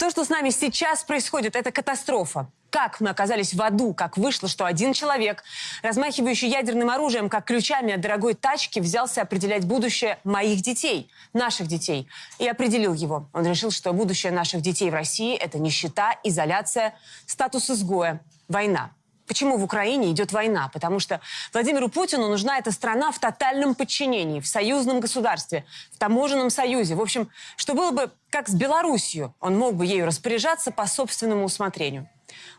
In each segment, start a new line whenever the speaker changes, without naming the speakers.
То, что с нами сейчас происходит, это катастрофа. Как мы оказались в аду, как вышло, что один человек, размахивающий ядерным оружием, как ключами от дорогой тачки, взялся определять будущее моих детей, наших детей, и определил его. Он решил, что будущее наших детей в России – это нищета, изоляция, статус изгоя, война. Почему в Украине идет война? Потому что Владимиру Путину нужна эта страна в тотальном подчинении, в союзном государстве, в таможенном союзе. В общем, что было бы как с Белоруссией. Он мог бы ею распоряжаться по собственному усмотрению.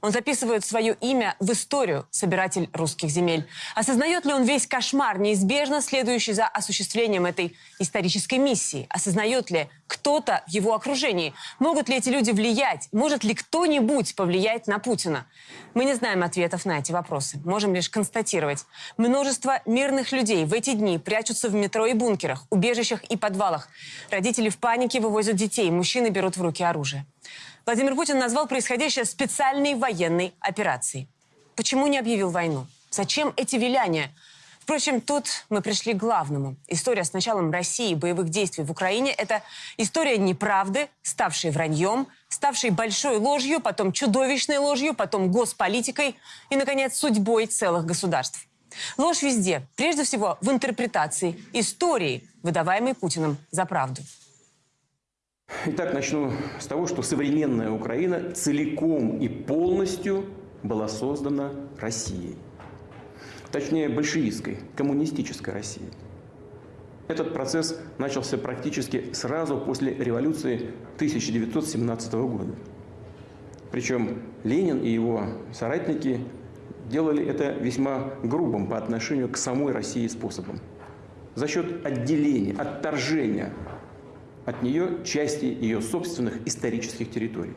Он записывает свое имя в историю, собиратель русских земель. Осознает ли он весь кошмар, неизбежно следующий за осуществлением этой исторической миссии? Осознает ли кто-то в его окружении? Могут ли эти люди влиять? Может ли кто-нибудь повлиять на Путина? Мы не знаем ответов на эти вопросы. Можем лишь констатировать. Множество мирных людей в эти дни прячутся в метро и бункерах, убежищах и подвалах. Родители в панике вывозят детей, мужчины берут в руки оружие. Владимир Путин назвал происходящее специальной военной операцией. Почему не объявил войну? Зачем эти виляния? Впрочем, тут мы пришли к главному. История с началом России и боевых действий в Украине – это история неправды, ставшей враньем, ставшей большой ложью, потом чудовищной ложью, потом госполитикой и, наконец, судьбой целых государств. Ложь везде, прежде всего в интерпретации истории, выдаваемой Путиным за правду.
Итак, начну с того, что современная Украина целиком и полностью была создана Россией. Точнее, большевистской, коммунистической Россией. Этот процесс начался практически сразу после революции 1917 года. Причем Ленин и его соратники делали это весьма грубым по отношению к самой России способом. За счет отделения, отторжения от нее части ее собственных исторических территорий.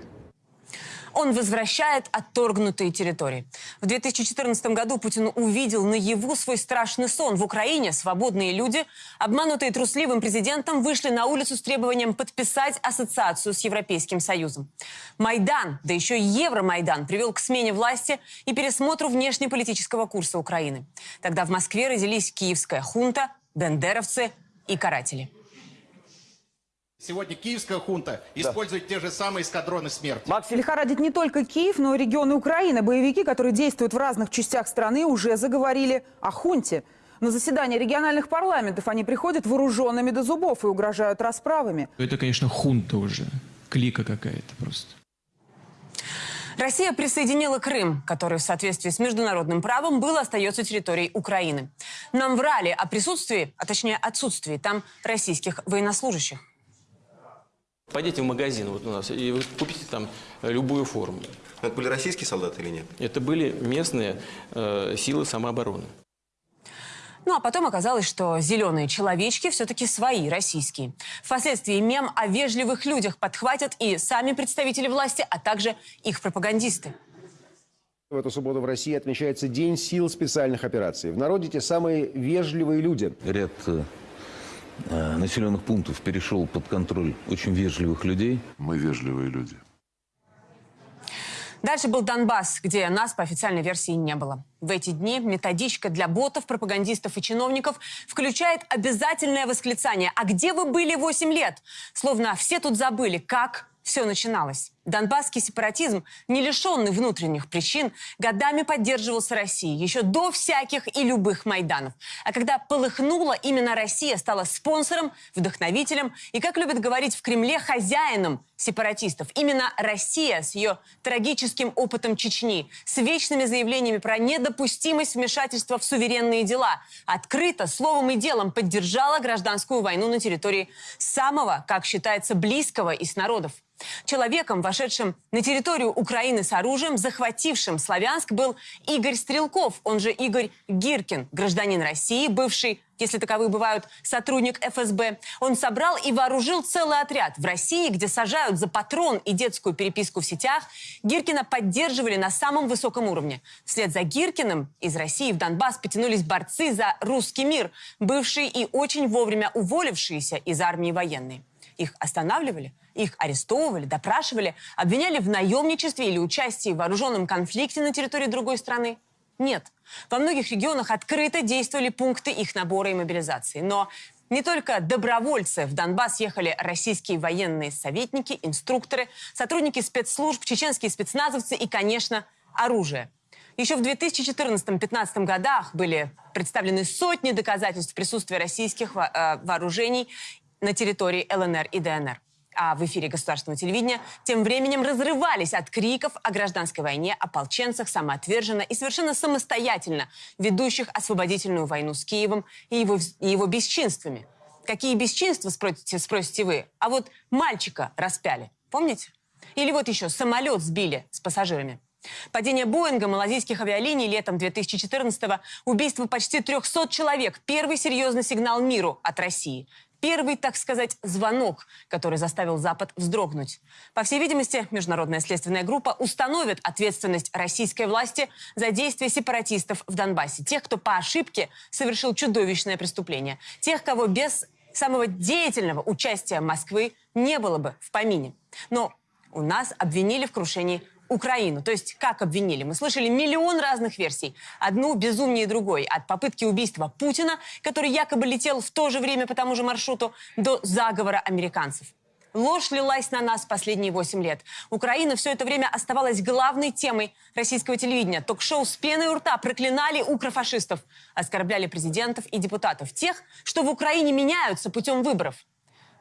Он возвращает отторгнутые территории. В 2014 году Путин увидел наяву свой страшный сон. В Украине свободные люди, обманутые трусливым президентом, вышли на улицу с требованием подписать ассоциацию с Европейским Союзом. Майдан, да еще и Евромайдан, привел к смене власти и пересмотру внешнеполитического курса Украины. Тогда в Москве родились киевская хунта, бендеровцы и каратели.
Сегодня киевская хунта использует те же самые эскадроны смерти.
Максим. Лихорадит не только Киев, но и регионы Украины. Боевики, которые действуют в разных частях страны, уже заговорили о хунте. На заседание региональных парламентов они приходят вооруженными до зубов и угрожают расправами.
Это, конечно, хунта уже, клика какая-то просто.
Россия присоединила Крым, который в соответствии с международным правом был остается территорией Украины. Нам врали о присутствии, а точнее отсутствии там российских военнослужащих.
Пойдите в магазин вот у нас и вы купите там любую форму.
Это были российские солдаты или нет?
Это были местные э, силы самообороны.
Ну а потом оказалось, что зеленые человечки все-таки свои, российские. Впоследствии мем о вежливых людях подхватят и сами представители власти, а также их пропагандисты.
В эту субботу в России отмечается День сил специальных операций. В народе те самые вежливые люди.
Ряд э, населенных пунктов перешел под контроль очень вежливых людей.
Мы вежливые люди.
Дальше был Донбасс, где нас по официальной версии не было. В эти дни методичка для ботов, пропагандистов и чиновников включает обязательное восклицание «А где вы были 8 лет?» Словно все тут забыли, как все начиналось. Донбасский сепаратизм, не лишенный внутренних причин, годами поддерживался Россией, еще до всяких и любых Майданов. А когда полыхнула, именно Россия стала спонсором, вдохновителем и, как любят говорить в Кремле, хозяином сепаратистов. Именно Россия с ее трагическим опытом Чечни, с вечными заявлениями про недопустимость вмешательства в суверенные дела, открыто, словом и делом поддержала гражданскую войну на территории самого, как считается, близкого из народов. Человеком, вошедшим на территорию Украины с оружием, захватившим Славянск, был Игорь Стрелков, он же Игорь Гиркин, гражданин России, бывший если таковые бывают, сотрудник ФСБ. Он собрал и вооружил целый отряд. В России, где сажают за патрон и детскую переписку в сетях, Гиркина поддерживали на самом высоком уровне. Вслед за Гиркиным из России в Донбасс потянулись борцы за русский мир, бывшие и очень вовремя уволившиеся из армии военные. Их останавливали, их арестовывали, допрашивали, обвиняли в наемничестве или участии в вооруженном конфликте на территории другой страны. Нет. Во многих регионах открыто действовали пункты их набора и мобилизации. Но Не только добровольцы. В Донбасс ехали российские военные советники, инструкторы, сотрудники спецслужб, чеченские спецназовцы и, конечно, оружие. Еще в 2014-2015 годах были представлены сотни доказательств присутствия российских э, вооружений на территории ЛНР и ДНР. А в эфире государственного телевидения тем временем разрывались от криков о гражданской войне, ополченцах, самоотверженно и совершенно самостоятельно ведущих освободительную войну с Киевом и его, и его бесчинствами. Какие бесчинства, спросите, спросите вы? А вот мальчика распяли, помните? Или вот еще самолет сбили с пассажирами. Падение Боинга малазийских авиалиний летом 2014-го, убийство почти 300 человек. Первый серьезный сигнал миру от России. Первый, так сказать, звонок, который заставил Запад вздрогнуть. По всей видимости, Международная следственная группа установит ответственность российской власти за действия сепаратистов в Донбассе. Тех, кто по ошибке совершил чудовищное преступление. Тех, кого без самого деятельного участия Москвы не было бы в помине. Но у нас обвинили в крушении Украину. То есть как обвинили? Мы слышали миллион разных версий. Одну безумнее другой. От попытки убийства Путина, который якобы летел в то же время по тому же маршруту, до заговора американцев. Ложь лилась на нас последние 8 лет. Украина все это время оставалась главной темой российского телевидения. Ток-шоу с пеной у рта проклинали укрофашистов, оскорбляли президентов и депутатов. Тех, что в Украине меняются путем выборов.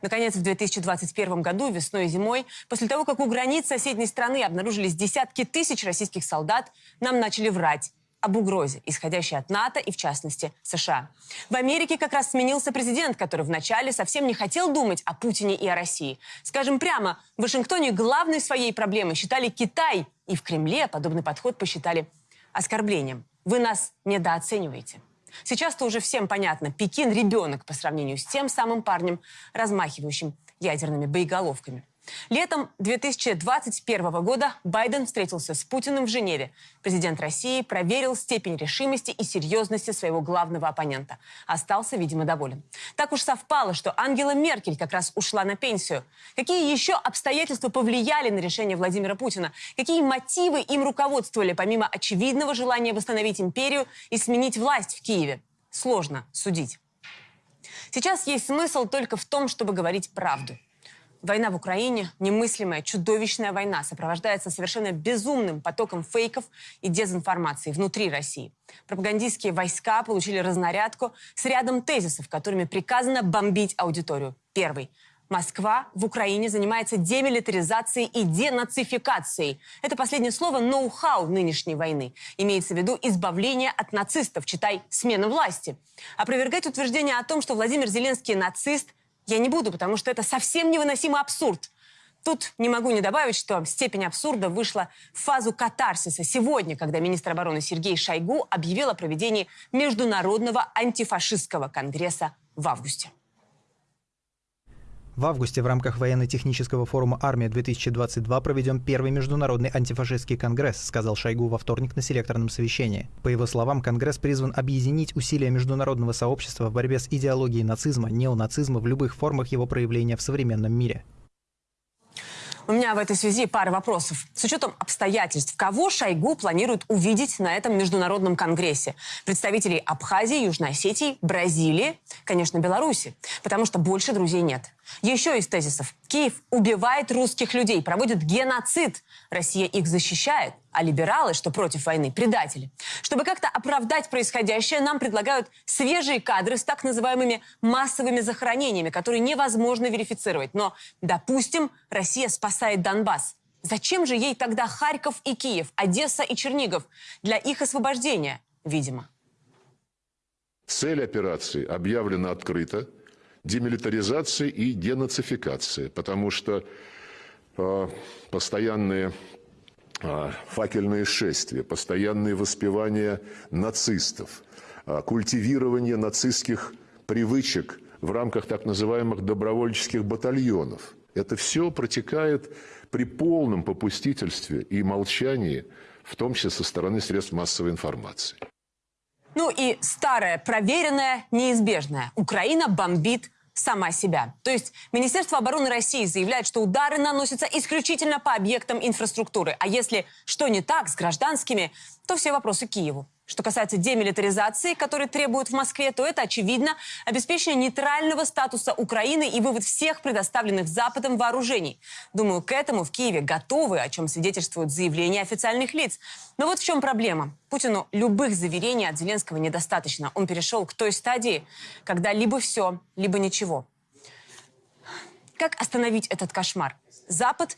Наконец, в 2021 году, весной и зимой, после того, как у границ соседней страны обнаружились десятки тысяч российских солдат, нам начали врать об угрозе, исходящей от НАТО и, в частности, США. В Америке как раз сменился президент, который вначале совсем не хотел думать о Путине и о России. Скажем прямо, в Вашингтоне главной своей проблемой считали Китай, и в Кремле подобный подход посчитали оскорблением. Вы нас недооцениваете. Сейчас-то уже всем понятно, Пекин – ребенок по сравнению с тем самым парнем, размахивающим ядерными боеголовками. Летом 2021 года Байден встретился с Путиным в Женеве. Президент России проверил степень решимости и серьезности своего главного оппонента. Остался, видимо, доволен. Так уж совпало, что Ангела Меркель как раз ушла на пенсию. Какие еще обстоятельства повлияли на решение Владимира Путина? Какие мотивы им руководствовали, помимо очевидного желания восстановить империю и сменить власть в Киеве? Сложно судить. Сейчас есть смысл только в том, чтобы говорить правду. Война в Украине, немыслимая, чудовищная война, сопровождается совершенно безумным потоком фейков и дезинформации внутри России. Пропагандистские войска получили разнарядку с рядом тезисов, которыми приказано бомбить аудиторию. Первый. Москва в Украине занимается демилитаризацией и денацификацией. Это последнее слово ноу-хау нынешней войны. Имеется в виду избавление от нацистов, читай, смена власти. Опровергать утверждение о том, что Владимир Зеленский нацист – я не буду, потому что это совсем невыносимый абсурд. Тут не могу не добавить, что степень абсурда вышла в фазу катарсиса сегодня, когда министр обороны Сергей Шойгу объявил о проведении Международного антифашистского конгресса в августе.
В августе в рамках военно-технического форума «Армия-2022» проведем первый международный антифашистский конгресс, сказал Шойгу во вторник на селекторном совещании. По его словам, конгресс призван объединить усилия международного сообщества в борьбе с идеологией нацизма, неонацизма в любых формах его проявления в современном мире.
У меня в этой связи пара вопросов. С учетом обстоятельств, кого Шойгу планирует увидеть на этом международном конгрессе? Представителей Абхазии, Южной Осетии, Бразилии, конечно, Беларуси. Потому что больше друзей нет. Еще из тезисов. Киев убивает русских людей, проводит геноцид. Россия их защищает, а либералы, что против войны, предатели. Чтобы как-то оправдать происходящее, нам предлагают свежие кадры с так называемыми массовыми захоронениями, которые невозможно верифицировать. Но, допустим, Россия спасает Донбасс. Зачем же ей тогда Харьков и Киев, Одесса и Чернигов? Для их освобождения, видимо.
Цель операции объявлена открыто – демилитаризация и денацификация, потому что э, постоянные э, факельные шествия, постоянные воспевания нацистов, э, культивирование нацистских привычек в рамках так называемых добровольческих батальонов. Это все протекает при полном попустительстве и молчании, в том числе со стороны средств массовой информации.
Ну и старое, проверенное, неизбежное. Украина бомбит сама себя. То есть Министерство обороны России заявляет, что удары наносятся исключительно по объектам инфраструктуры. А если что не так с гражданскими, то все вопросы Киеву. Что касается демилитаризации, которую требуют в Москве, то это, очевидно, обеспечение нейтрального статуса Украины и вывод всех предоставленных Западом вооружений. Думаю, к этому в Киеве готовы, о чем свидетельствуют заявления официальных лиц. Но вот в чем проблема. Путину любых заверений от Зеленского недостаточно. Он перешел к той стадии, когда либо все, либо ничего. Как остановить этот кошмар? Запад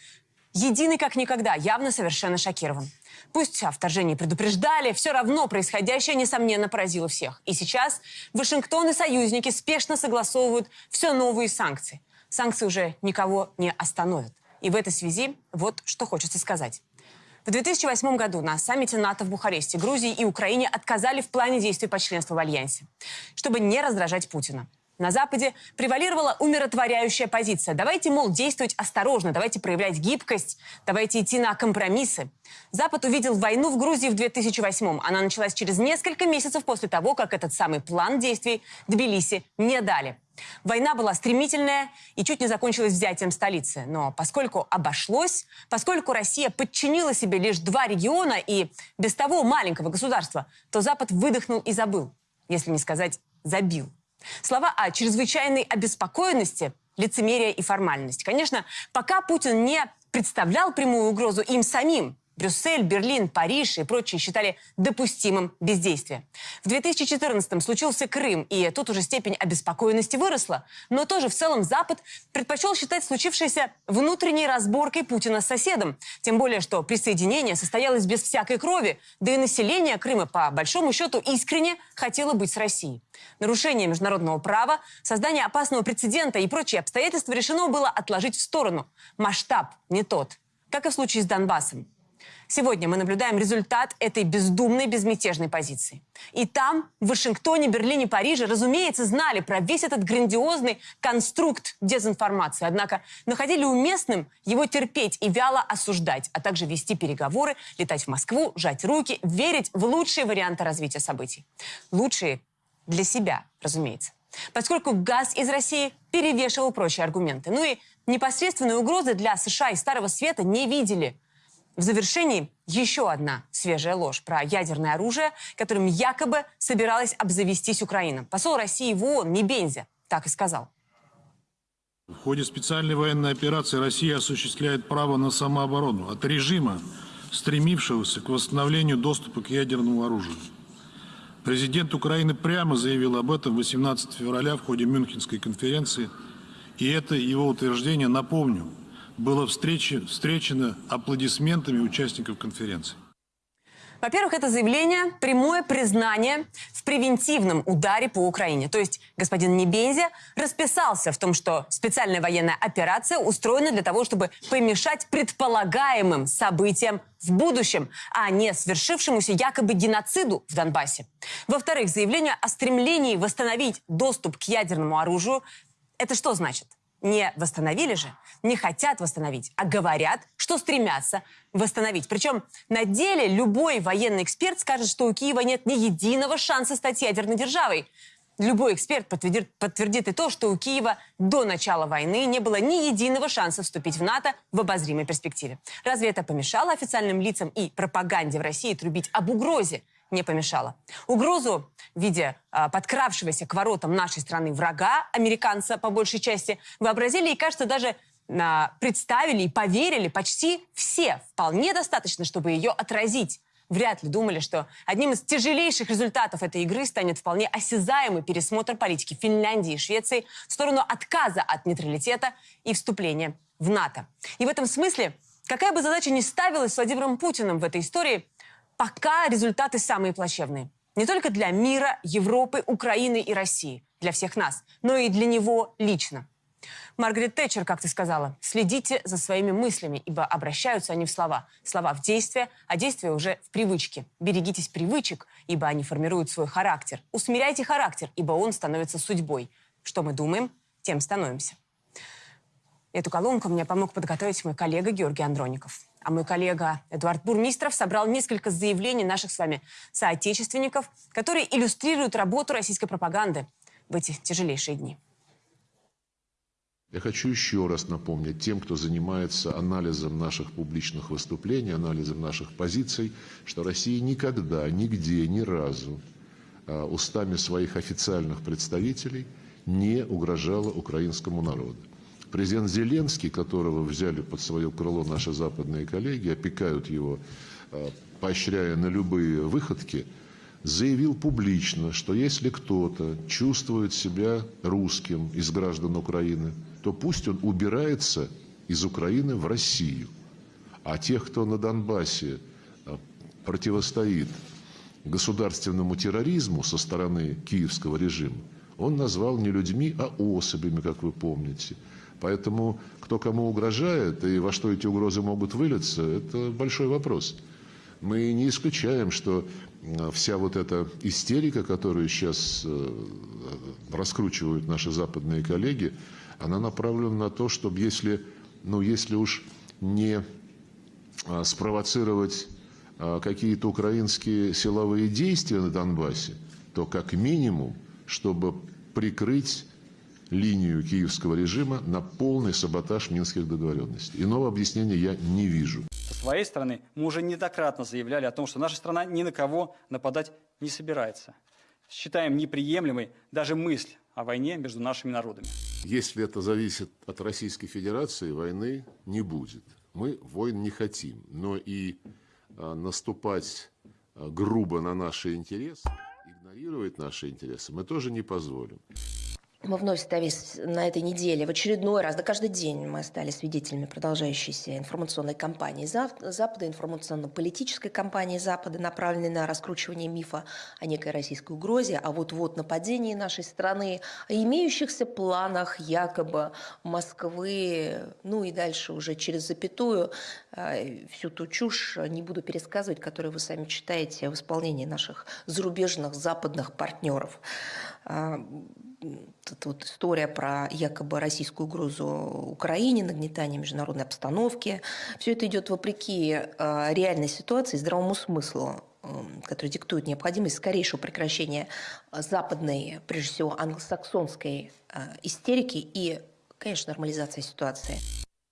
единый как никогда, явно совершенно шокирован. Пусть о вторжении предупреждали, все равно происходящее, несомненно, поразило всех. И сейчас Вашингтон и союзники спешно согласовывают все новые санкции. Санкции уже никого не остановят. И в этой связи вот что хочется сказать. В 2008 году на саммите НАТО в Бухаресте Грузии и Украине отказали в плане действий по членству в Альянсе, чтобы не раздражать Путина. На Западе превалировала умиротворяющая позиция. Давайте, мол, действовать осторожно, давайте проявлять гибкость, давайте идти на компромиссы. Запад увидел войну в Грузии в 2008-м. Она началась через несколько месяцев после того, как этот самый план действий Тбилиси не дали. Война была стремительная и чуть не закончилась взятием столицы. Но поскольку обошлось, поскольку Россия подчинила себе лишь два региона и без того маленького государства, то Запад выдохнул и забыл, если не сказать забил. Слова о чрезвычайной обеспокоенности, лицемерие и формальность. Конечно, пока Путин не представлял прямую угрозу им самим, Брюссель, Берлин, Париж и прочие считали допустимым бездействие. В 2014-м случился Крым, и тут уже степень обеспокоенности выросла. Но тоже в целом Запад предпочел считать случившееся внутренней разборкой Путина с соседом. Тем более, что присоединение состоялось без всякой крови, да и население Крыма, по большому счету, искренне хотело быть с Россией. Нарушение международного права, создание опасного прецедента и прочие обстоятельства решено было отложить в сторону. Масштаб не тот, как и в случае с Донбассом. Сегодня мы наблюдаем результат этой бездумной, безмятежной позиции. И там, в Вашингтоне, Берлине, Париже, разумеется, знали про весь этот грандиозный конструкт дезинформации. Однако находили уместным его терпеть и вяло осуждать, а также вести переговоры, летать в Москву, жать руки, верить в лучшие варианты развития событий. Лучшие для себя, разумеется. Поскольку газ из России перевешивал прочие аргументы. Ну и непосредственной угрозы для США и Старого Света не видели – в завершении еще одна свежая ложь про ядерное оружие, которым якобы собиралась обзавестись Украина. Посол России в ООН Небензя так и сказал.
В ходе специальной военной операции Россия осуществляет право на самооборону от режима, стремившегося к восстановлению доступа к ядерному оружию. Президент Украины прямо заявил об этом 18 февраля в ходе Мюнхенской конференции, и это его утверждение, напомню, было встречи, встречено аплодисментами участников конференции.
Во-первых, это заявление – прямое признание в превентивном ударе по Украине. То есть господин Небензя расписался в том, что специальная военная операция устроена для того, чтобы помешать предполагаемым событиям в будущем, а не свершившемуся якобы геноциду в Донбассе. Во-вторых, заявление о стремлении восстановить доступ к ядерному оружию – это что значит? Не восстановили же, не хотят восстановить, а говорят, что стремятся восстановить. Причем на деле любой военный эксперт скажет, что у Киева нет ни единого шанса стать ядерной державой. Любой эксперт подтвердит, подтвердит и то, что у Киева до начала войны не было ни единого шанса вступить в НАТО в обозримой перспективе. Разве это помешало официальным лицам и пропаганде в России трубить об угрозе не помешало. Угрозу в виде э, подкравшегося к воротам нашей страны врага, американца по большей части, вообразили и, кажется, даже э, представили и поверили почти все. Вполне достаточно, чтобы ее отразить. Вряд ли думали, что одним из тяжелейших результатов этой игры станет вполне осязаемый пересмотр политики Финляндии и Швеции в сторону отказа от нейтралитета и вступления в НАТО. И в этом смысле, какая бы задача ни ставилась Владимиром Путиным в этой истории, пока результаты самые плачевные. Не только для мира, Европы, Украины и России, для всех нас, но и для него лично. Маргарет Тэтчер, как ты сказала, следите за своими мыслями, ибо обращаются они в слова. Слова в действие, а действие уже в привычке. Берегитесь привычек, ибо они формируют свой характер. Усмиряйте характер, ибо он становится судьбой. Что мы думаем, тем становимся. Эту колонку мне помог подготовить мой коллега Георгий Андроников. А мой коллега Эдуард Бурмистров собрал несколько заявлений наших с вами соотечественников, которые иллюстрируют работу российской пропаганды в эти тяжелейшие дни.
Я хочу еще раз напомнить тем, кто занимается анализом наших публичных выступлений, анализом наших позиций, что Россия никогда, нигде, ни разу а, устами своих официальных представителей не угрожала украинскому народу. Президент Зеленский, которого взяли под свое крыло наши западные коллеги, опекают его, а, поощряя на любые выходки, заявил публично, что если кто-то чувствует себя русским из граждан Украины, то пусть он убирается из Украины в Россию. А тех, кто на Донбассе а, противостоит государственному терроризму со стороны киевского режима, он назвал не людьми, а особями, как вы помните. Поэтому кто кому угрожает и во что эти угрозы могут вылиться, это большой вопрос. Мы не исключаем, что а, вся вот эта истерика, которую сейчас э, раскручивают наши западные коллеги, она направлена на то, чтобы если, ну, если уж не а, спровоцировать а, какие-то украинские силовые действия на Донбассе, то как минимум, чтобы прикрыть линию киевского режима на полный саботаж минских договоренностей. Иного объяснения я не вижу.
Со своей стороны мы уже неоднократно заявляли о том, что наша страна ни на кого нападать не собирается. Считаем неприемлемой даже мысль о войне между нашими народами.
Если это зависит от Российской Федерации, войны не будет. Мы войн не хотим, но и а, наступать а, грубо на наши интересы, игнорировать наши интересы мы тоже не позволим.
Мы вновь остались на этой неделе в очередной раз, да каждый день мы стали свидетелями продолжающейся информационной кампании Запада, информационно-политической кампании Запада, направленной на раскручивание мифа о некой российской угрозе, а вот-вот нападении нашей страны, о имеющихся планах якобы Москвы, ну и дальше уже через запятую э, всю ту чушь не буду пересказывать, которую вы сами читаете в исполнении наших зарубежных западных партнеров. А, эта вот история про якобы российскую угрозу Украине, нагнетание международной обстановки. Все это идет вопреки э, реальной ситуации, здравому смыслу, который диктует необходимость скорейшего прекращения западной, прежде всего англосаксонской э, истерики и, конечно, нормализации ситуации.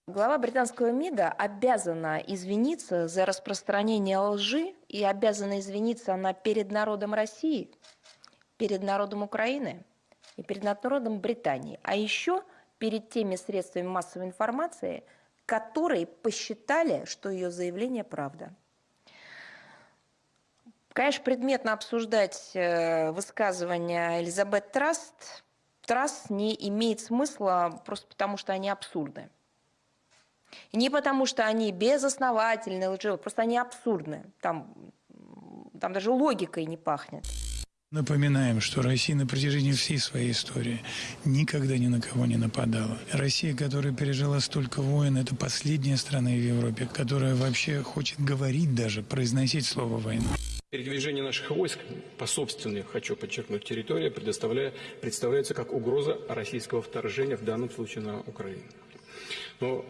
Глава британского МИДа обязана извиниться за распространение лжи и обязана извиниться она перед народом России, перед народом Украины – и перед народом Британии, а еще перед теми средствами массовой информации, которые посчитали, что ее заявление правда. Конечно, предметно обсуждать э, высказывания Элизабет Траст, Траст не имеет смысла просто потому, что они абсурдны. Не потому, что они безосновательны, лживы, просто они абсурдны. Там, там даже логикой не пахнет.
Напоминаем, что Россия на протяжении всей своей истории никогда ни на кого не нападала. Россия, которая пережила столько войн, это последняя страна в Европе, которая вообще хочет говорить даже, произносить слово «война».
Передвижение наших войск по собственной, хочу подчеркнуть, территории предоставляя, представляется как угроза российского вторжения, в данном случае на Украину. Но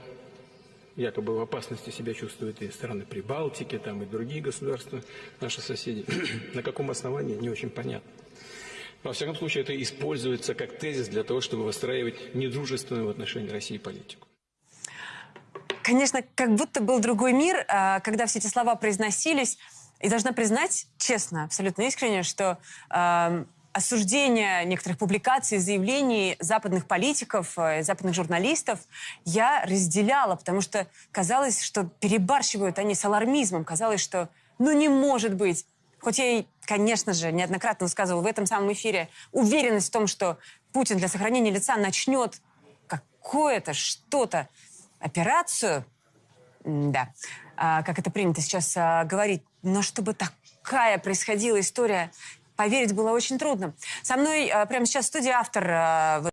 якобы в опасности себя чувствуют и страны Прибалтики, там и другие государства, наши соседи. На каком основании, не очень понятно. Во всяком случае, это используется как тезис для того, чтобы выстраивать недружественную в отношении России политику.
Конечно, как будто был другой мир, а, когда все эти слова произносились. И должна признать, честно, абсолютно искренне, что осуждения некоторых публикаций, заявлений западных политиков, э, западных журналистов я разделяла, потому что казалось, что перебарщивают они с алармизмом. Казалось, что ну не может быть. Хоть я и, конечно же, неоднократно высказывала в этом самом эфире уверенность в том, что Путин для сохранения лица начнет какое-то, что-то, операцию, да, а, как это принято сейчас а, говорить, но чтобы такая происходила история поверить было очень трудно. Со мной э, прямо сейчас в студии автор э,